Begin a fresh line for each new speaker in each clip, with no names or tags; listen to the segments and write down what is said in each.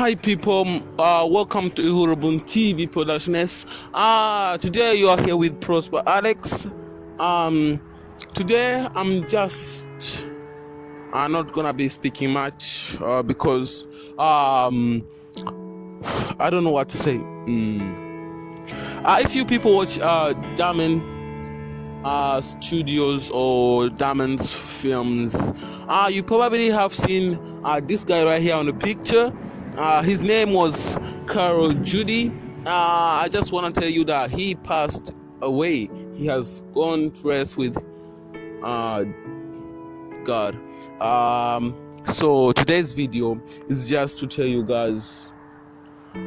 Hi people, uh, welcome to Ihurubun TV Productions. Uh, today you are here with Prosper Alex. Um, today I'm just I'm not gonna be speaking much uh, because um, I don't know what to say. Mm. Uh, if you people watch uh, Diamond uh, Studios or Diamond's films, uh, you probably have seen uh, this guy right here on the picture. Uh, his name was Carol Judie. Uh, I just want to tell you that he passed away. He has gone to rest with uh, God. Um, so today's video is just to tell you guys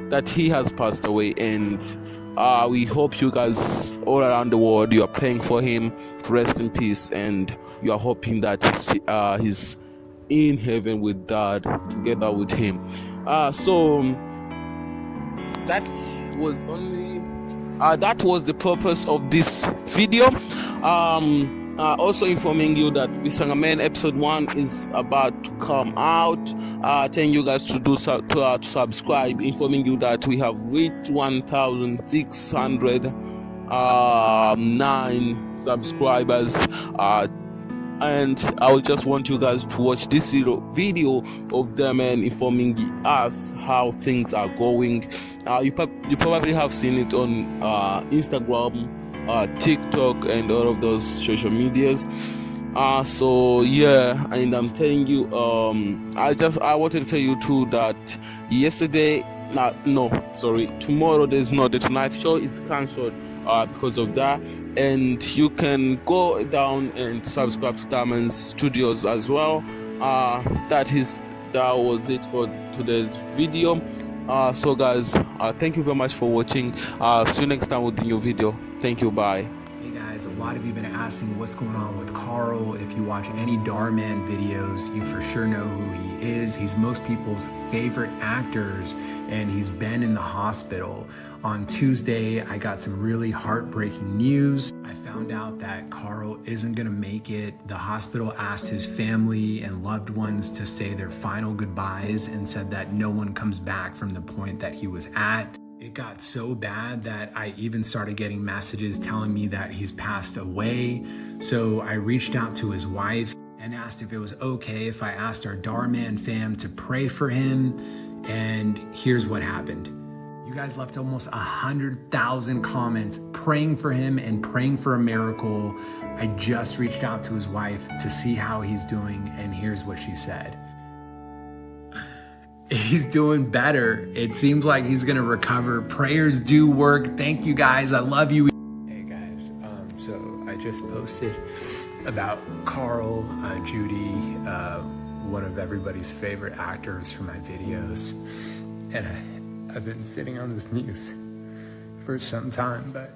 that he has passed away and uh, we hope you guys all around the world you are praying for him rest in peace and you are hoping that uh, he's in heaven with god together with him uh, so that was only uh, that was the purpose of this video. Um, uh, also informing you that we sang a Man episode 1 is about to come out. Uh, telling you guys to do to, uh, to subscribe informing you that we have reached 1609 um, subscribers. Uh, and I would just want you guys to watch this video of them and informing us how things are going. Uh, you, you probably have seen it on uh, Instagram uh, TikTok, and all of those social medias. Uh, so yeah, and I'm telling you, um, I just I wanted to tell you too that yesterday, uh, no, sorry, tomorrow there's not the Tonight Show is cancelled uh, because of that, and you can go down and subscribe to Diamond Studios as well. Uh, that is that was it for today's video. Uh, so guys, uh, thank you very much for watching. Uh, see you next time with the new video. Thank you. Bye.
A lot of you have been asking what's going on with Carl. If you watch any Dhar Mann videos, you for sure know who he is. He's most people's favorite actors and he's been in the hospital. On Tuesday, I got some really heartbreaking news. I found out that Carl isn't gonna make it. The hospital asked his family and loved ones to say their final goodbyes and said that no one comes back from the point that he was at. It got so bad that I even started getting messages telling me that he's passed away. So I reached out to his wife and asked if it was okay if I asked our Dhar Mann fam to pray for him. And here's what happened. You guys left almost a hundred thousand comments praying for him and praying for a miracle. I just reached out to his wife to see how he's doing, and here's what she said he's doing better. It seems like he's gonna recover. Prayers do work. Thank you guys. I love you. Hey guys, um, so I just posted about Carl, uh, Judie, uh, one of everybody's favorite actors for my videos. And I, I've been sitting on this news for some time, but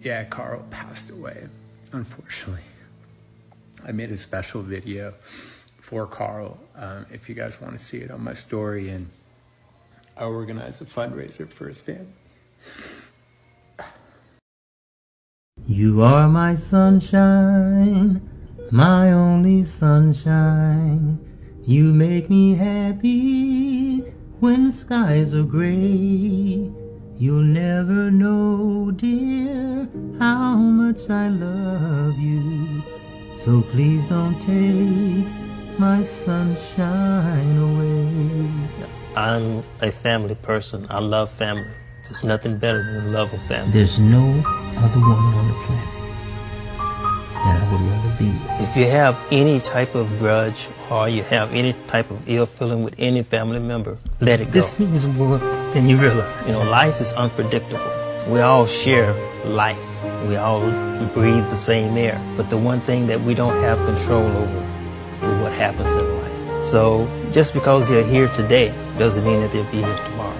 yeah, Carl passed away, unfortunately. I made a special video for Carl um, if you guys want to see it on my story. And I organize a fundraiser for his family.
You are my sunshine, my only sunshine. You make me happy when skies are gray. You'll never know, dear, how much I love you. So please don't take my sunshine away.
I'm a family person. I love family. There's nothing better than the love of family.
There's no other woman on the planet that I would rather be with.
If you have any type of grudge or you have any type of ill feeling with any family member, let it go.
This means more than you realize.
You know, life is unpredictable. We all share life. We all breathe the same air. But the one thing that we don't have control over what happens in life. So just because they're here today doesn't mean that they'll be here tomorrow.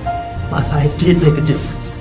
My life did make a difference.